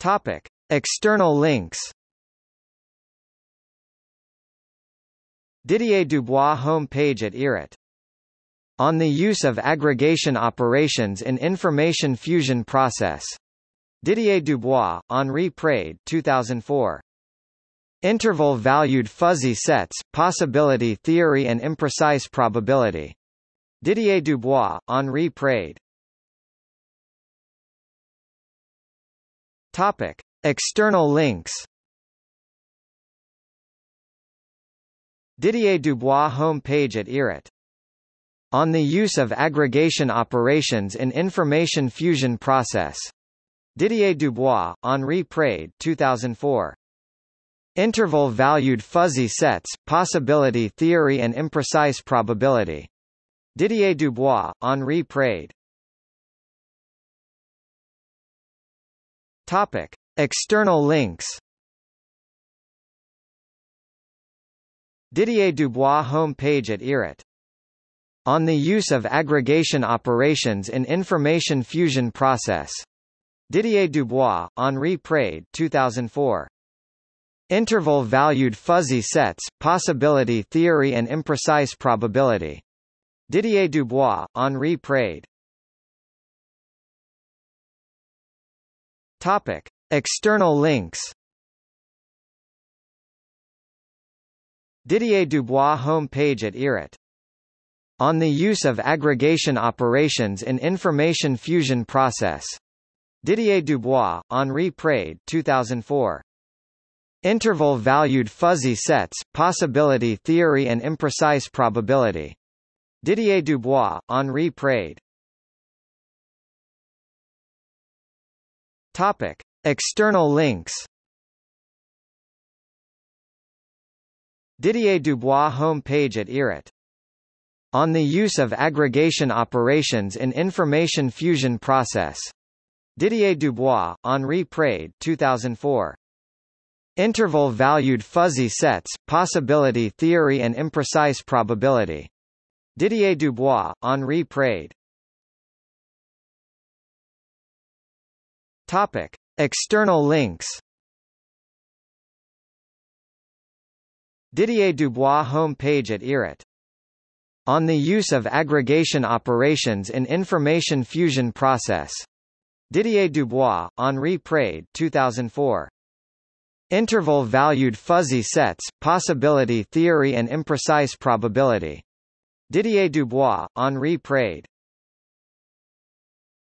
Topic: External links. Didier Dubois home page at IRIT. On the use of aggregation operations in information fusion process. Didier Dubois, Henri Prade 2004. Interval-valued fuzzy sets, possibility theory and imprecise probability. Didier Dubois, Henri Prade. Topic: External links. Didier Dubois home page at IRIT. On the use of aggregation operations in information fusion process. Didier Dubois, Henri Prade 2004. Interval-valued fuzzy sets, possibility theory and imprecise probability. Didier Dubois, Henri Prade. Topic: External links. Didier Dubois home page at IRIT. On the use of aggregation operations in information fusion process. Didier Dubois, Henri Prade 2004. Interval-valued fuzzy sets, possibility theory and imprecise probability. Didier Dubois, Henri Prade. Topic: External links. Didier Dubois home page at IRIT. On the use of aggregation operations in information fusion process. Didier Dubois, Henri Prade 2004. Interval-valued fuzzy sets, possibility theory and imprecise probability. Didier Dubois, Henri Prade. Topic: External links. Didier Dubois home page at IRIT. On the use of aggregation operations in information fusion process. Didier Dubois, Henri Prade 2004. Interval-valued fuzzy sets, possibility theory and imprecise probability. Didier Dubois, Henri Prade. Topic: External links. Didier Dubois home page at IRIT. On the use of aggregation operations in information fusion process. Didier Dubois, Henri Prade 2004. Interval-valued fuzzy sets, possibility theory and imprecise probability. Didier Dubois, Henri Prade.